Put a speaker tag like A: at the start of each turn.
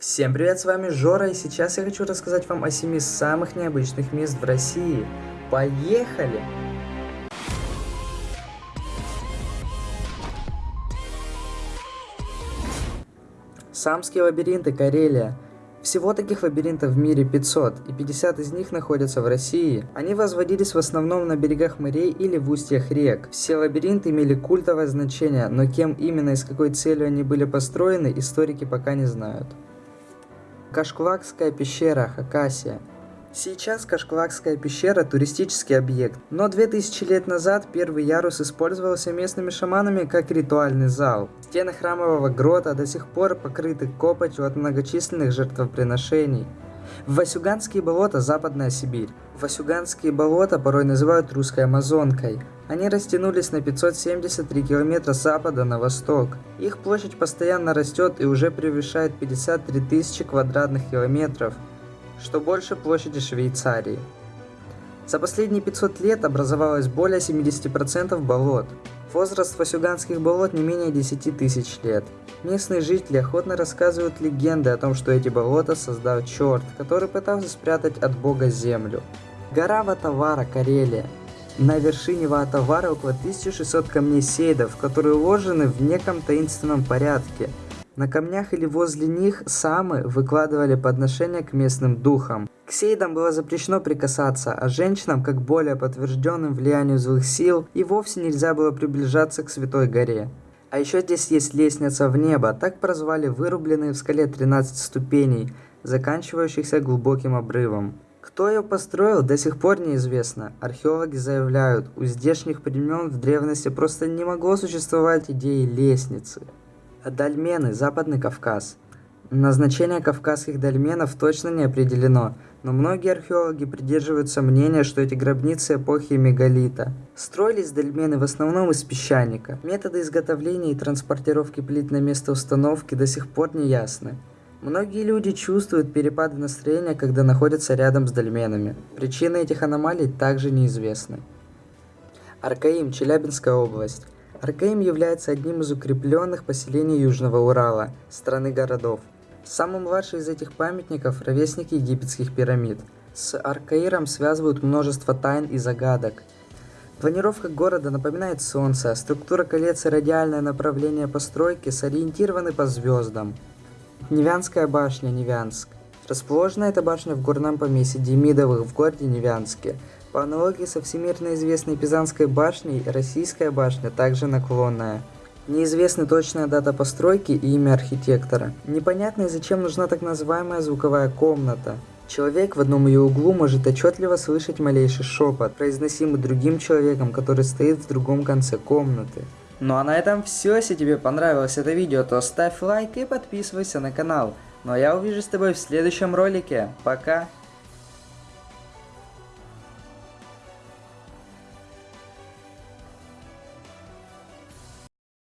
A: Всем привет, с вами Жора, и сейчас я хочу рассказать вам о семи самых необычных мест в России. Поехали! Самские лабиринты, Карелия. Всего таких лабиринтов в мире 500, и 50 из них находятся в России. Они возводились в основном на берегах морей или в устьях рек. Все лабиринты имели культовое значение, но кем именно и с какой целью они были построены, историки пока не знают. Кашклакская пещера, Хакасия. Сейчас Кашклакская пещера – туристический объект, но 2000 лет назад первый ярус использовался местными шаманами как ритуальный зал. Стены храмового грота до сих пор покрыты копотью от многочисленных жертвоприношений. Васюганские болота – Западная Сибирь. Васюганские болота порой называют русской Амазонкой. Они растянулись на 573 километра с запада на восток. Их площадь постоянно растет и уже превышает 53 тысячи квадратных километров что больше площади Швейцарии. За последние 500 лет образовалось более 70% болот. Возраст васюганских болот не менее 10 тысяч лет. Местные жители охотно рассказывают легенды о том, что эти болота создал черт, который пытался спрятать от бога землю. Гора Ватавара, Карелия. На вершине Ватавара около 1600 камней сейдов, которые уложены в неком таинственном порядке – на камнях или возле них самы выкладывали подношения к местным духам. К сейдам было запрещено прикасаться, а женщинам, как более подтвержденным влиянию злых сил, и вовсе нельзя было приближаться к Святой горе. А еще здесь есть лестница в небо, так прозвали вырубленные в скале 13 ступеней, заканчивающихся глубоким обрывом. Кто ее построил, до сих пор неизвестно. Археологи заявляют, у здешних времен в древности просто не могло существовать идеи лестницы. Дольмены, Западный Кавказ. Назначение кавказских дольменов точно не определено, но многие археологи придерживаются мнения, что эти гробницы эпохи мегалита. Строились дольмены в основном из песчаника. Методы изготовления и транспортировки плит на место установки до сих пор не ясны. Многие люди чувствуют перепады настроения, когда находятся рядом с дольменами. Причины этих аномалий также неизвестны. Аркаим, Челябинская область. Аркаим является одним из укрепленных поселений Южного Урала, страны городов. Самый младший из этих памятников – ровесник египетских пирамид. С Аркаиром связывают множество тайн и загадок. Планировка города напоминает Солнце, структура колец и радиальное направление постройки сориентированы по звездам. Невянская башня, Невянск. Расположена эта башня в горном поместье Демидовых в городе Невянске – по аналогии со всемирно известной Пизанской башней, российская башня также наклонная. Неизвестна точная дата постройки и имя архитектора. Непонятно зачем нужна так называемая звуковая комната. Человек в одном ее углу может отчетливо слышать малейший шепот, произносимый другим человеком, который стоит в другом конце комнаты. Ну а на этом все. Если тебе понравилось это видео, то ставь лайк и подписывайся на канал. Ну а я увижу с тобой в следующем ролике. Пока!